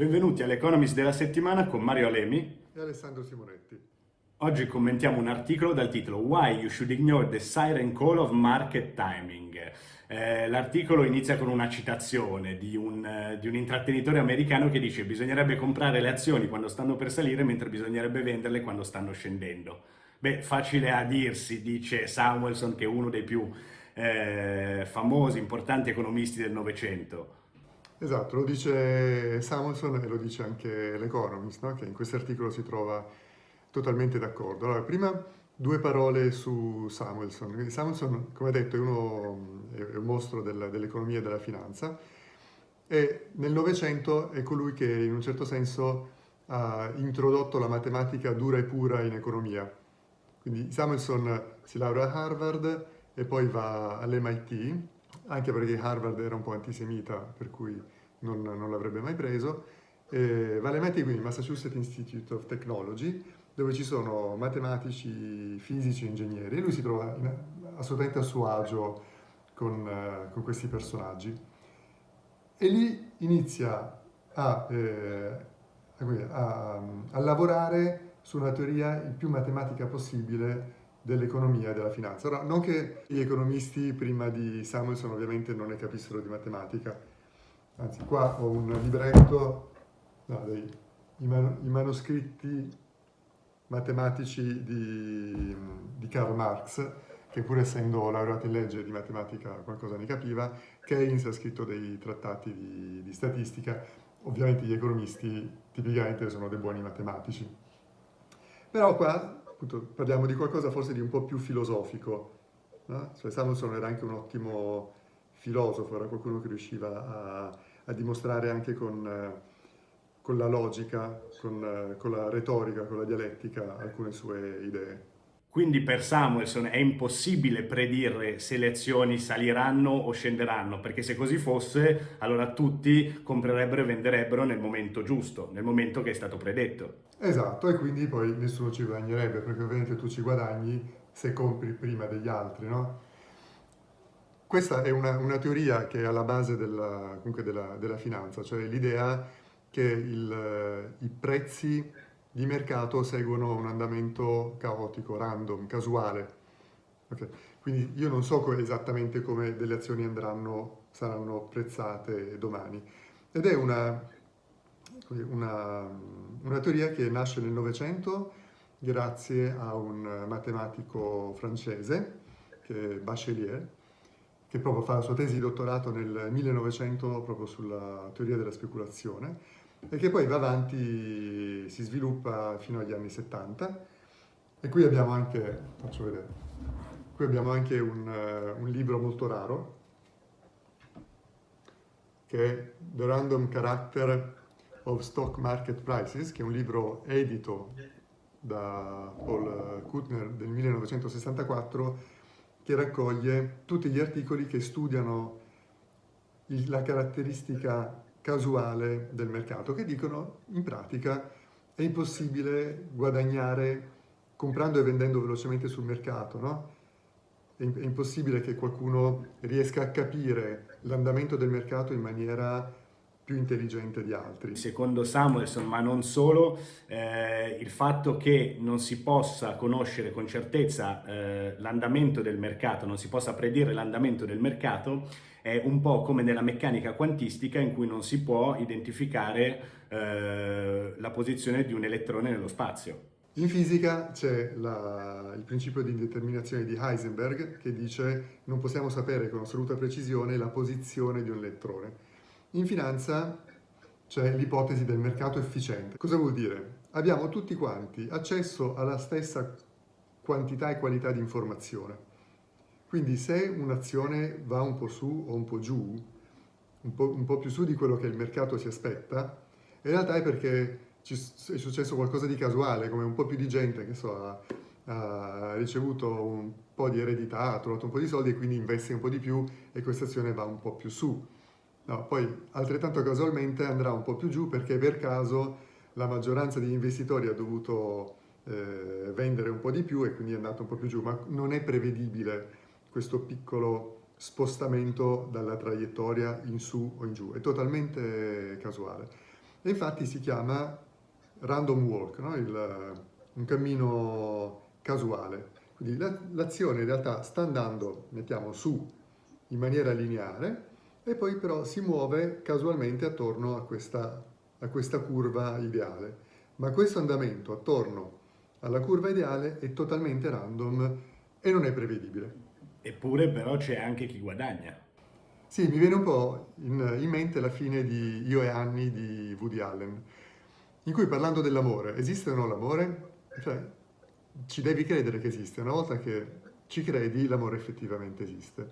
Benvenuti all'Economist della settimana con Mario Alemi e Alessandro Simonetti. Oggi commentiamo un articolo dal titolo Why you should ignore the siren call of market timing. Eh, l'articolo inizia con una citazione di un, eh, di un, intrattenitore americano che dice bisognerebbe comprare le azioni quando stanno per salire mentre bisognerebbe venderle quando stanno scendendo. Beh, facile a dirsi, dice Samuelson, che è uno dei più eh, famosi, importanti economisti del Novecento. Esatto, lo dice Samuelson e lo dice anche l'Economist, no? che in questo articolo si trova totalmente d'accordo. Allora, prima due parole su Samuelson. Samuelson, come detto, è, uno, è un mostro del, dell'economia e della finanza e nel Novecento è colui che in un certo senso ha introdotto la matematica dura e pura in economia. Quindi Samuelson si laurea a Harvard e poi va all'MIT, anche perché Harvard era un po' antisemita, per cui non, non l'avrebbe mai preso. E va all'MIT, quindi Massachusetts Institute of Technology, dove ci sono matematici, fisici ingegneri, e lui si trova in, assolutamente a suo agio con, uh, con, questi personaggi. E lì inizia a, eh, a, a lavorare su una teoria il più matematica possibile dell'economia e della finanza. Ora, non che gli economisti prima di Samuelson ovviamente non ne capissero di matematica, anzi qua ho un libretto, no, dei, i, man, i, manoscritti matematici di, di, Karl Marx, che pur essendo laureato in legge di matematica qualcosa ne capiva, Keynes ha scritto dei trattati di, di statistica, ovviamente gli economisti tipicamente sono dei buoni matematici. Però qua appunto, parliamo di qualcosa forse di un po' più filosofico. No? Cioè, Samuelson era anche un ottimo filosofo, era qualcuno che riusciva a, a dimostrare anche con, con la logica, con, con la retorica, con la dialettica alcune sue idee. Quindi per Samuelson è impossibile predire se le azioni saliranno o scenderanno, perché se così fosse, allora tutti comprerebbero e venderebbero nel momento giusto, nel momento che è stato predetto. Esatto, e quindi poi nessuno ci guadagnerebbe, perché ovviamente tu ci guadagni se compri prima degli altri, no? Questa è una, una teoria che è alla base della, della, della finanza, cioè l'idea che il, i prezzi di mercato seguono un andamento caotico, random, casuale. Okay. Quindi io non so esattamente come delle azioni andranno, saranno prezzate domani. Ed è una, una, una teoria che nasce nel Novecento grazie a un matematico francese, che è Bachelier, che proprio fa la sua tesi di dottorato nel 1900 proprio sulla teoria della speculazione, e che poi va avanti, si sviluppa fino agli anni 70 e qui abbiamo anche, faccio vedere, qui abbiamo anche un, un libro molto raro che è The Random Character of Stock Market Prices, che è un libro edito da Paul Kuttner del 1964 che raccoglie tutti gli articoli che studiano la caratteristica casuale del mercato, che dicono in pratica è impossibile guadagnare comprando e vendendo velocemente sul mercato, no? È impossibile che qualcuno riesca a capire l'andamento del mercato in maniera più intelligente di altri. Secondo Samuelson, ma non solo, eh, il fatto che non si possa conoscere con certezza eh, l'andamento del mercato, non si possa predire l'andamento del mercato, è un po' come nella meccanica quantistica in cui non si può identificare eh, la posizione di un elettrone nello spazio. In fisica c'è il principio di indeterminazione di Heisenberg che dice non possiamo sapere con assoluta precisione la posizione di un elettrone. In finanza c'è l'ipotesi del mercato efficiente. Cosa vuol dire? Abbiamo tutti quanti accesso alla stessa quantità e qualità di informazione. Quindi se un'azione va un po' su o un po' giù, un po', un po', più su di quello che il mercato si aspetta, in realtà è perché ci, è successo qualcosa di casuale, come un po' più di gente che so, ha, ha, ricevuto un po' di eredità, ha trovato un po' di soldi e quindi investe un po' di più e questa azione va un po' più su. No, poi altrettanto casualmente andrà un po' più giù perché per caso la maggioranza degli investitori ha dovuto eh, vendere un po' di più e quindi è andato un po' più giù, ma non è prevedibile questo piccolo spostamento dalla traiettoria in su o in giù, è totalmente casuale. E infatti si chiama random walk, no? Il, un cammino casuale. Quindi l'azione in realtà sta andando, mettiamo, su in maniera lineare e poi però si muove casualmente attorno a questa, a questa curva ideale. Ma questo andamento attorno alla curva ideale è totalmente random e non è prevedibile. Eppure però c'è anche chi guadagna. Sì, mi viene un po' in, in, mente la fine di Io e Annie di Woody Allen, in cui parlando dell'amore, esiste o no l'amore? Cioè, ci devi credere che esiste, una volta che ci credi l'amore effettivamente esiste.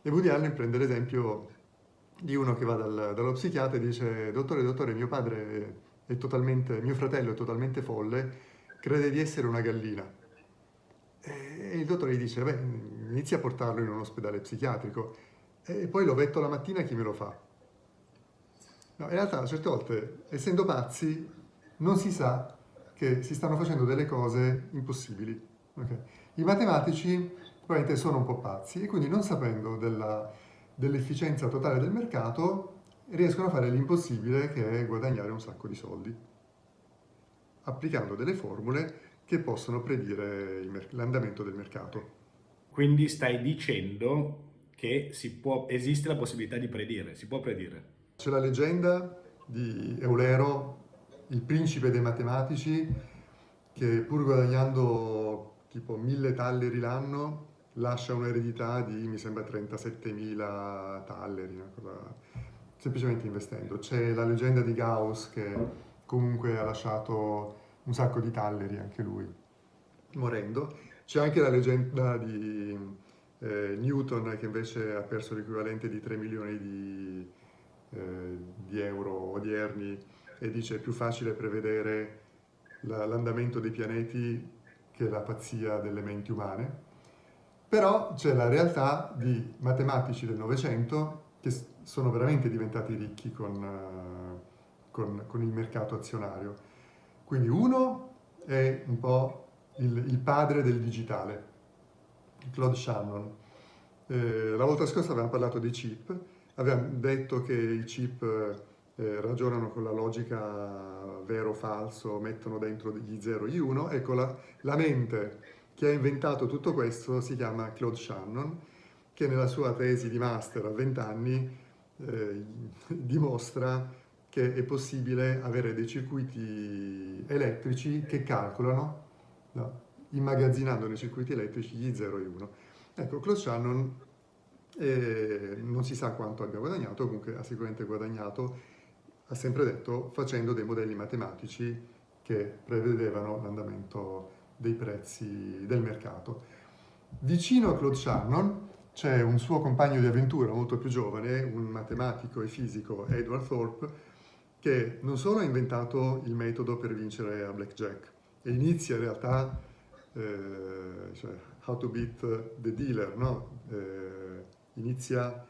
E Woody Allen prende l'esempio di uno che va dal, dallo psichiatra e dice dottore, dottore, mio padre è totalmente, mio fratello è totalmente folle, crede di essere una gallina. E il dottore gli dice, beh, inizia a portarlo in un ospedale psichiatrico e poi lo vetto la mattina chi me lo fa? No, in realtà certe volte, essendo pazzi, non si sa che si stanno facendo delle cose impossibili. Okay? I matematici probabilmente sono un po' pazzi e quindi non sapendo dell'efficienza dell totale del mercato riescono a fare l'impossibile che è guadagnare un sacco di soldi, applicando delle formule che possono predire l'andamento del mercato. Quindi stai dicendo che può, esiste la possibilità di predire, si può predire. C'è la leggenda di Eulero, il principe dei matematici, che pur guadagnando tipo mille talleri l'anno, lascia un'eredità di, mi sembra, 37.000 talleri, cosa... semplicemente investendo. C'è la leggenda di Gauss che comunque ha lasciato un sacco di talleri anche lui, morendo. C'è anche la leggenda di eh, Newton che invece ha perso l'equivalente di 3 milioni di, eh, di, euro odierni e dice è più facile prevedere l'andamento dei pianeti che la pazzia delle menti umane. Però c'è la realtà di matematici del Novecento che sono veramente diventati ricchi con, uh, con, con il mercato azionario quindi uno è un po' il, il padre del digitale, Claude Shannon. Eh, la volta scorsa avevamo parlato dei chip, avevamo detto che i chip eh, ragionano con la logica vero-falso, mettono dentro gli 0 e gli 1. Ecco, la, la mente che ha inventato tutto questo si chiama Claude Shannon, che nella sua tesi di master a 20 anni eh, dimostra che è possibile avere dei circuiti elettrici che calcolano, no, immagazzinando nei circuiti elettrici gli 0 e 1. Ecco, Claude Shannon eh, non si sa quanto abbia guadagnato, comunque ha sicuramente guadagnato, ha sempre detto, facendo dei modelli matematici che prevedevano l'andamento dei prezzi del mercato. Vicino a Claude Shannon c'è un suo compagno di avventura molto più giovane, un matematico e fisico, Edward Thorpe, che non solo ha inventato il metodo per vincere a blackjack e inizia in realtà eh, cioè, how to beat the dealer, no? eh, inizia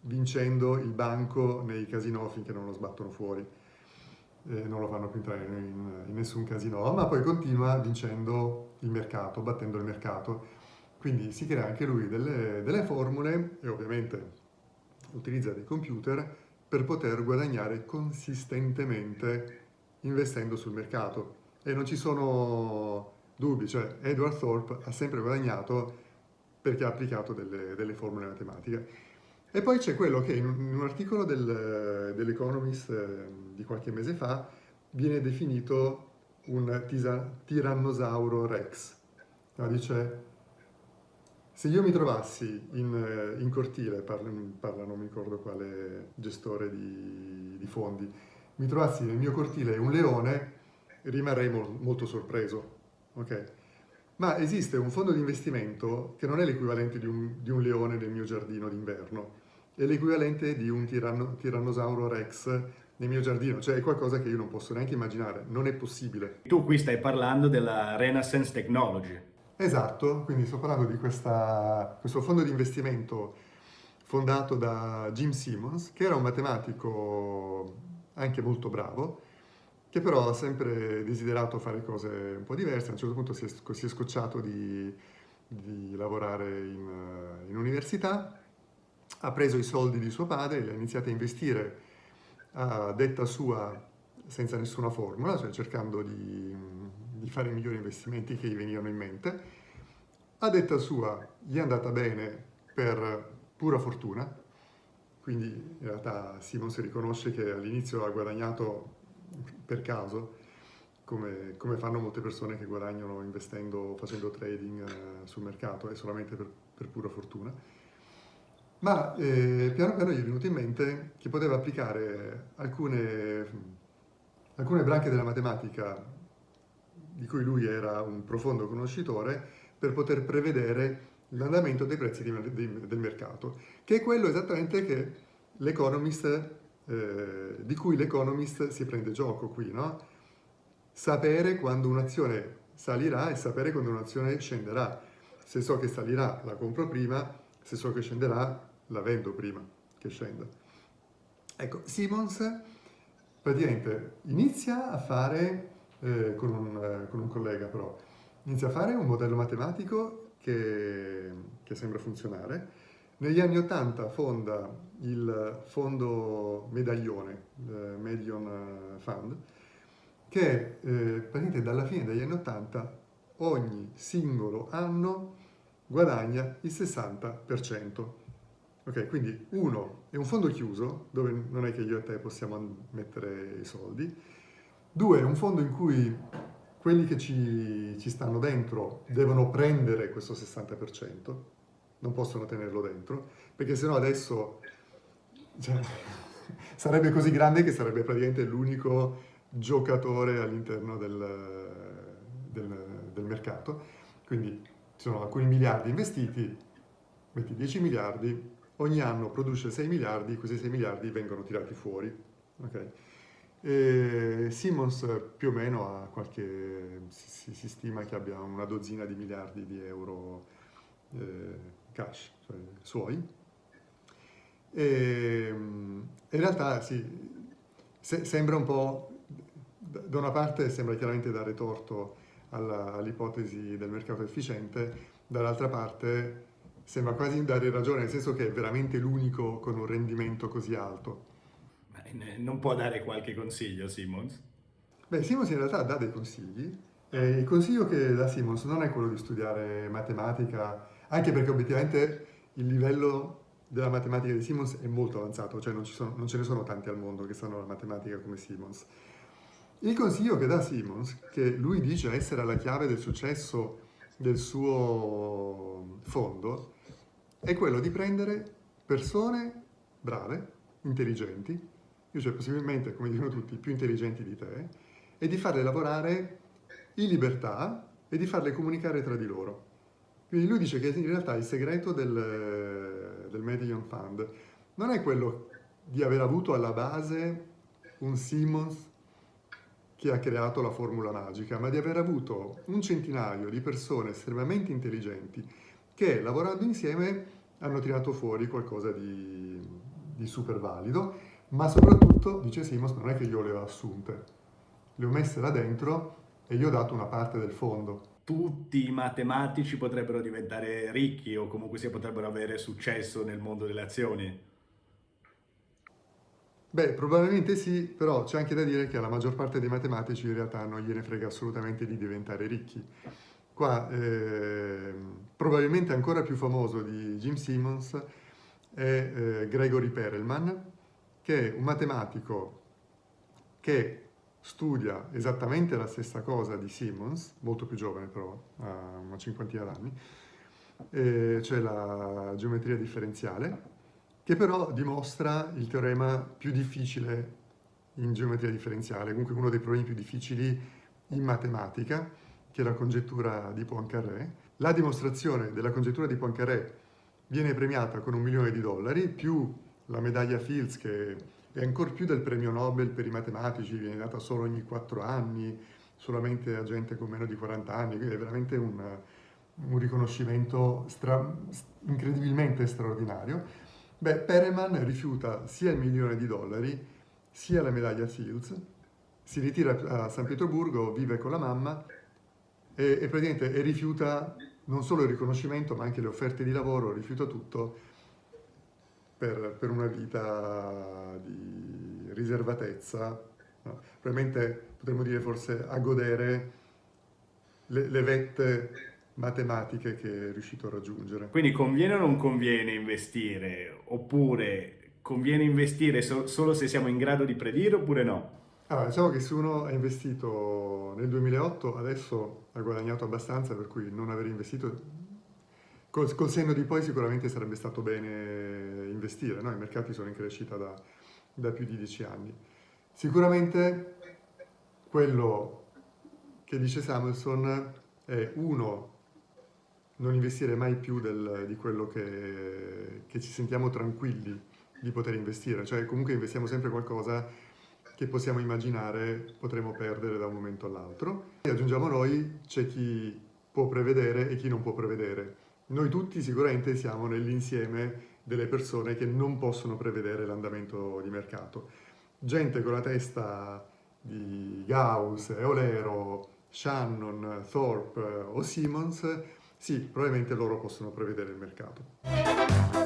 vincendo il banco nei casinò finché non lo sbattono fuori eh, non lo fanno più entrare in, in nessun casino, ma poi continua vincendo il mercato, battendo il mercato. Quindi si crea anche lui delle, delle formule e ovviamente utilizza dei computer per poter guadagnare consistentemente investendo sul mercato. E non ci sono dubbi, cioè Edward Thorpe ha sempre guadagnato perché ha applicato delle, delle formule matematiche. E poi c'è quello che in un, articolo del, dell'Economist eh, di qualche mese fa viene definito un tisa, tirannosauro rex. No, dice se io mi trovassi in, eh, in cortile, parla, parla, non mi ricordo quale gestore di, di, fondi, mi trovassi nel mio cortile un leone, rimarrei mo molto sorpreso. Okay? Ma esiste un fondo di investimento che non è l'equivalente di, di un, leone nel mio giardino d'inverno, è l'equivalente di un tiranno, tirannosauro rex nel mio giardino, cioè è qualcosa che io non posso neanche immaginare, non è possibile. Tu qui stai parlando della Renaissance Technology. Esatto, quindi sto parlando di questa, questo fondo di investimento fondato da Jim Simmons, che era un matematico anche molto bravo, che però ha sempre desiderato fare cose un po' diverse, a un certo punto si è, si è scocciato di, di lavorare in, in, università, ha preso i soldi di suo padre, li ha iniziati a investire a detta sua senza nessuna formula, cioè cercando di, di fare i migliori investimenti che gli venivano in mente. A detta sua gli è andata bene per pura fortuna, quindi in realtà Simon si riconosce che all'inizio ha guadagnato per caso, come, come, fanno molte persone che guadagnano investendo, facendo trading eh, sul mercato, è solamente per, per pura fortuna. Ma eh, piano piano gli è venuto in mente che poteva applicare alcune, alcune branche della matematica di cui lui era un profondo conoscitore per poter prevedere l'andamento dei prezzi di, di, del mercato, che è quello esattamente che l'Economist, eh, di cui l'Economist si prende gioco qui, no? Sapere quando un'azione salirà e sapere quando un'azione scenderà. Se so che salirà la compro prima, se so che scenderà la vendo prima che scenda. Ecco, Simmons praticamente inizia a fare, eh, con, un, eh, con, un, collega però, inizia a fare un modello matematico che, che sembra funzionare. Negli anni 80 fonda il fondo Medaglione, eh, Medion Fund, che eh, praticamente dalla fine degli anni 80 ogni singolo anno guadagna il 60%. Ok, quindi uno è un fondo chiuso, dove non è che io e te possiamo mettere i soldi. Due, è un fondo in cui quelli che ci, ci stanno dentro devono prendere questo 60%, non possono tenerlo dentro, perché sennò adesso cioè, sarebbe così grande che sarebbe praticamente l'unico giocatore all'interno del, del, del mercato. Quindi ci sono alcuni miliardi investiti, metti 10 miliardi, ogni anno produce 6 miliardi, questi 6 miliardi vengono tirati fuori. Okay? E Simmons più o meno ha qualche, si, si, stima che abbia una dozzina di miliardi di euro eh, cash, cioè suoi. E, in realtà sì, se, sembra un po', da una parte sembra chiaramente dare torto all'ipotesi del mercato efficiente, dall'altra parte sembra quasi dare ragione, nel senso che è veramente l'unico con un rendimento così alto. Non può dare qualche consiglio Simmons? Beh, Simmons in realtà dà dei consigli. E il consiglio che dà Simmons non è quello di studiare matematica, anche perché obiettivamente il livello della matematica di Simmons è molto avanzato, cioè non, sono, non ce ne sono tanti al mondo che sanno la matematica come Simmons. Il consiglio che dà Simmons, che lui dice essere la chiave del successo del suo fondo, è quello di prendere persone brave, intelligenti, cioè possibilmente, come dicono tutti, più intelligenti di te, e di farle lavorare in libertà e di farle comunicare tra di loro. Quindi lui dice che in realtà il segreto del, del Median Fund non è quello di aver avuto alla base un Simmons che ha creato la formula magica, ma di aver avuto un centinaio di persone estremamente intelligenti che lavorando insieme hanno tirato fuori qualcosa di, di super valido, ma soprattutto, dice Simons, non è che io le ho assunte, le ho messe là dentro e gli ho dato una parte del fondo. Tutti i matematici potrebbero diventare ricchi o comunque potrebbero avere successo nel mondo delle azioni? Beh, probabilmente sì, però c'è anche da dire che alla maggior parte dei matematici in realtà non gliene frega assolutamente di diventare ricchi. Qua eh, probabilmente ancora più famoso di Jim Simmons è eh, Gregory Perelman, che è un matematico che studia esattamente la stessa cosa di Simmons, molto più giovane però, ha una cinquantina d'anni, eh, cioè la geometria differenziale, che però dimostra il teorema più difficile in geometria differenziale, comunque uno dei problemi più difficili in matematica, che è la congettura di Poincaré. La dimostrazione della congettura di Poincaré viene premiata con un milione di dollari, più la medaglia Fields, che è ancora più del premio Nobel per i matematici, viene data solo ogni quattro anni, solamente a gente con meno di 40 anni, quindi è veramente un, un riconoscimento stra incredibilmente straordinario. Beh, Perelman rifiuta sia il milione di dollari, sia la medaglia Fields, si ritira a San Pietroburgo, vive con la mamma e, e praticamente e rifiuta non solo il riconoscimento ma anche le offerte di lavoro, rifiuta tutto per, per una vita di riservatezza, no? probabilmente potremmo dire forse a godere le, le vette matematiche che è riuscito a raggiungere. Quindi conviene o non conviene investire? Oppure conviene investire so- solo se siamo in grado di predire oppure no? Allora, diciamo che se uno ha investito nel 2008, adesso ha guadagnato abbastanza, per cui non aver investito, col, col senno di poi sicuramente sarebbe stato bene investire, no? I mercati sono in crescita da, da più di dieci anni. Sicuramente quello che dice Samuelson è uno, non investire mai più del, di quello che, che ci sentiamo tranquilli di poter investire, cioè comunque investiamo sempre qualcosa che possiamo immaginare potremo perdere da un momento all'altro. E aggiungiamo noi, c'è chi può prevedere e chi non può prevedere. Noi tutti sicuramente siamo nell'insieme delle persone che non possono prevedere l'andamento di mercato. Gente con la testa di Gauss, Eolero, Shannon, Thorpe o Simmons, sì, probabilmente loro possono prevedere il mercato.